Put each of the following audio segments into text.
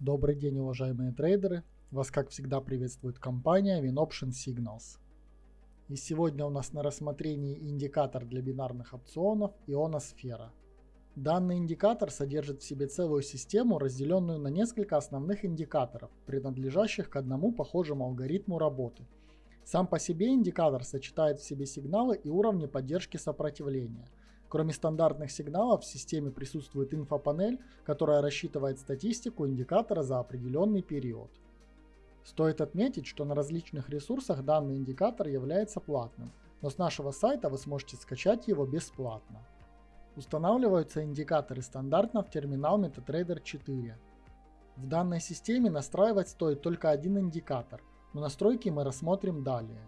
Добрый день, уважаемые трейдеры! Вас, как всегда, приветствует компания WinOption Signals. И сегодня у нас на рассмотрении индикатор для бинарных опционов Ионосфера. Данный индикатор содержит в себе целую систему, разделенную на несколько основных индикаторов, принадлежащих к одному похожему алгоритму работы. Сам по себе индикатор сочетает в себе сигналы и уровни поддержки сопротивления – Кроме стандартных сигналов в системе присутствует инфопанель, которая рассчитывает статистику индикатора за определенный период. Стоит отметить, что на различных ресурсах данный индикатор является платным, но с нашего сайта вы сможете скачать его бесплатно. Устанавливаются индикаторы стандартно в терминал MetaTrader 4. В данной системе настраивать стоит только один индикатор, но настройки мы рассмотрим далее.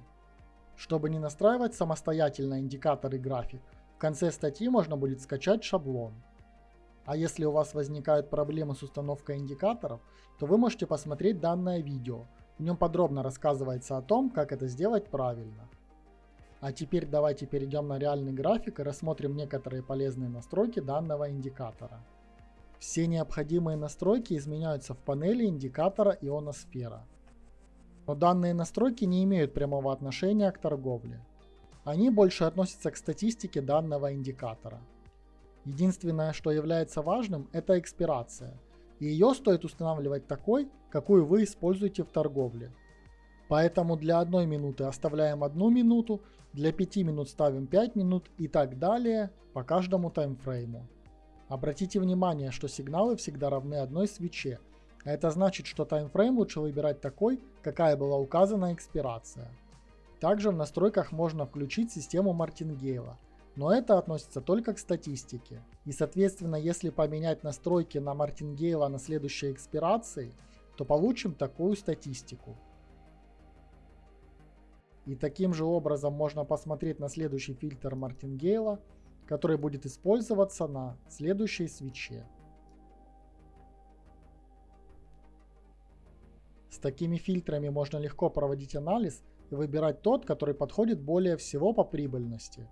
Чтобы не настраивать самостоятельно индикатор и график, конце статьи можно будет скачать шаблон. А если у вас возникают проблемы с установкой индикаторов, то вы можете посмотреть данное видео. В нем подробно рассказывается о том, как это сделать правильно. А теперь давайте перейдем на реальный график и рассмотрим некоторые полезные настройки данного индикатора. Все необходимые настройки изменяются в панели индикатора ионосфера. Но данные настройки не имеют прямого отношения к торговле. Они больше относятся к статистике данного индикатора. Единственное, что является важным, это экспирация. И ее стоит устанавливать такой, какую вы используете в торговле. Поэтому для одной минуты оставляем одну минуту, для 5 минут ставим 5 минут и так далее по каждому таймфрейму. Обратите внимание, что сигналы всегда равны одной свече, а это значит, что таймфрейм лучше выбирать такой, какая была указана экспирация. Также в настройках можно включить систему Мартингейла, но это относится только к статистике. И соответственно, если поменять настройки на Мартингейла на следующей экспирации, то получим такую статистику. И таким же образом можно посмотреть на следующий фильтр Мартингейла, который будет использоваться на следующей свече. С такими фильтрами можно легко проводить анализ и выбирать тот, который подходит более всего по прибыльности.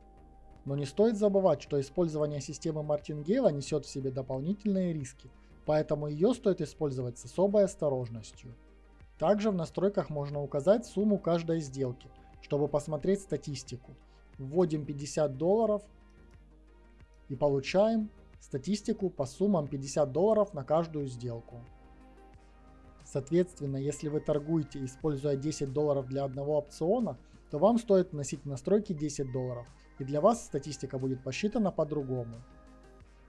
Но не стоит забывать, что использование системы Мартингейла несет в себе дополнительные риски, поэтому ее стоит использовать с особой осторожностью. Также в настройках можно указать сумму каждой сделки, чтобы посмотреть статистику. Вводим 50 долларов и получаем статистику по суммам 50 долларов на каждую сделку. Соответственно, если вы торгуете, используя 10 долларов для одного опциона, то вам стоит вносить в настройки 10 долларов, и для вас статистика будет посчитана по-другому.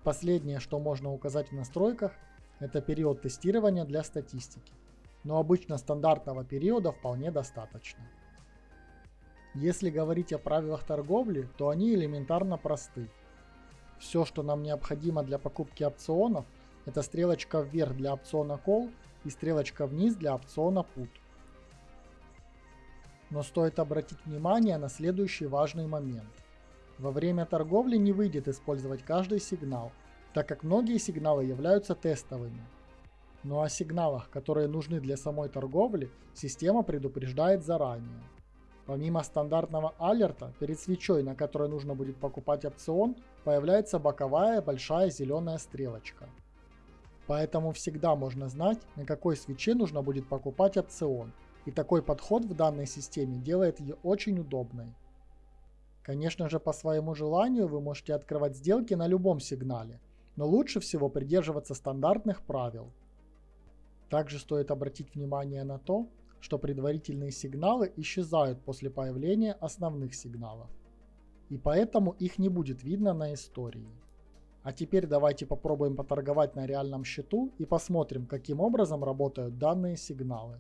Последнее, что можно указать в настройках, это период тестирования для статистики. Но обычно стандартного периода вполне достаточно. Если говорить о правилах торговли, то они элементарно просты. Все, что нам необходимо для покупки опционов, это стрелочка вверх для опциона Call и стрелочка вниз для опциона Put. Но стоит обратить внимание на следующий важный момент. Во время торговли не выйдет использовать каждый сигнал, так как многие сигналы являются тестовыми. Но о сигналах, которые нужны для самой торговли, система предупреждает заранее. Помимо стандартного алерта, перед свечой, на которой нужно будет покупать опцион, появляется боковая большая зеленая стрелочка. Поэтому всегда можно знать, на какой свече нужно будет покупать опцион. И такой подход в данной системе делает ее очень удобной. Конечно же, по своему желанию вы можете открывать сделки на любом сигнале, но лучше всего придерживаться стандартных правил. Также стоит обратить внимание на то, что предварительные сигналы исчезают после появления основных сигналов. И поэтому их не будет видно на истории. А теперь давайте попробуем поторговать на реальном счету и посмотрим, каким образом работают данные сигналы.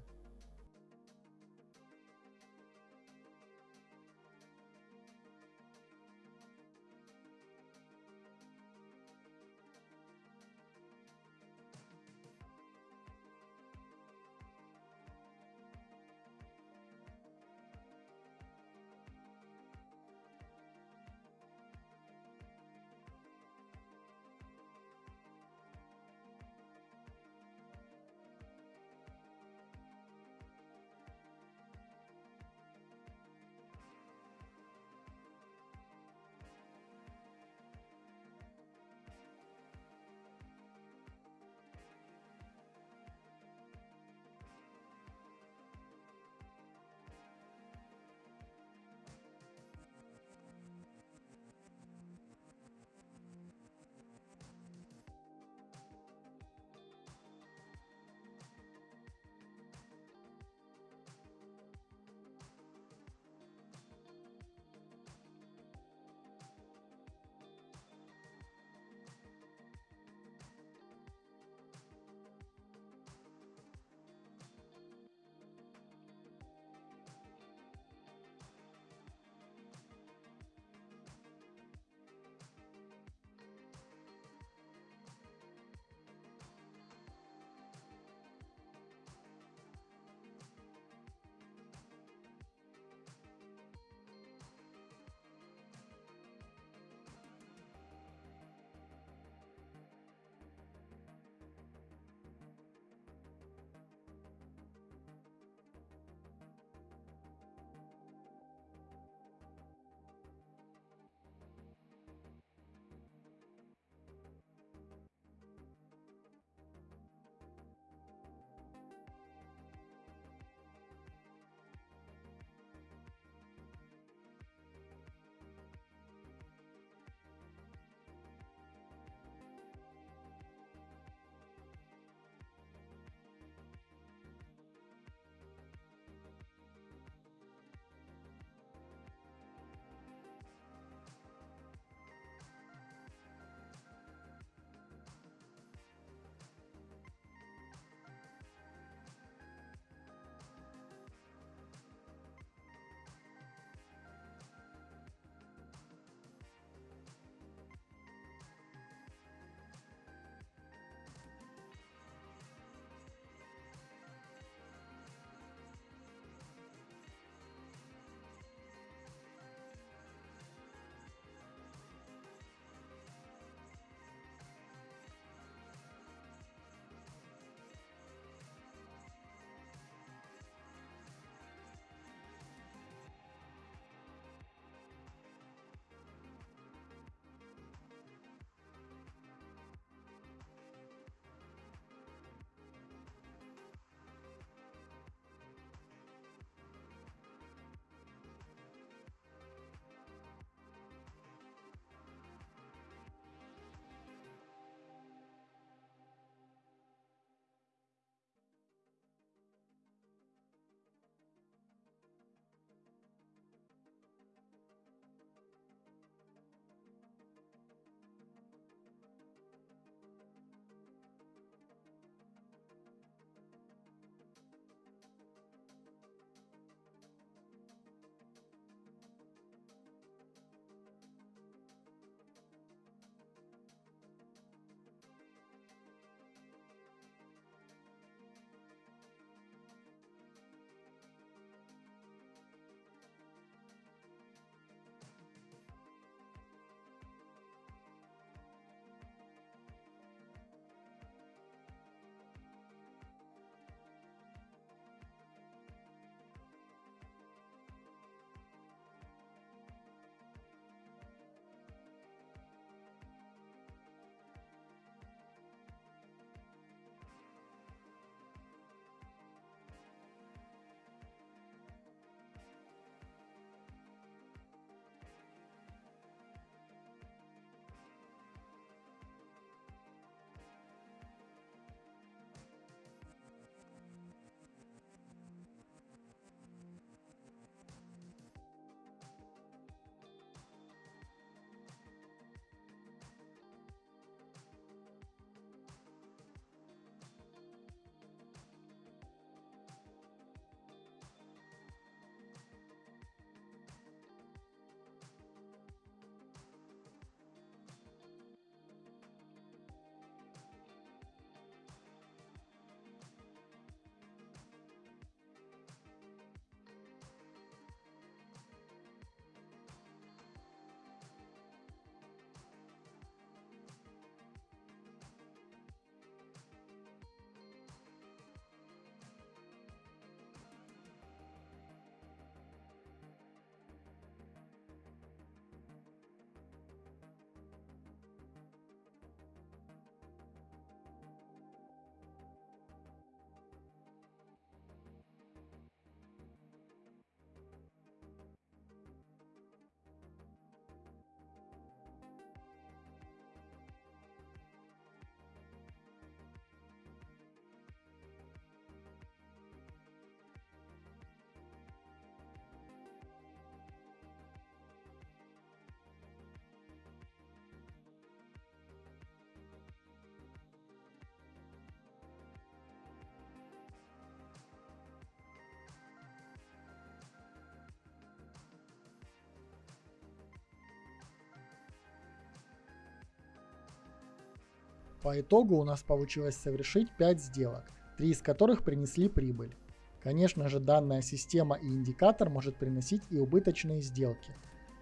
По итогу у нас получилось совершить 5 сделок, 3 из которых принесли прибыль. Конечно же данная система и индикатор может приносить и убыточные сделки.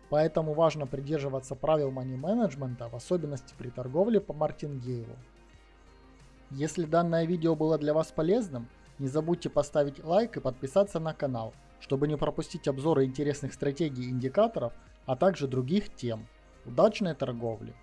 Поэтому важно придерживаться правил money менеджмента, в особенности при торговле по мартингейлу. Если данное видео было для вас полезным, не забудьте поставить лайк и подписаться на канал, чтобы не пропустить обзоры интересных стратегий и индикаторов, а также других тем. Удачной торговли!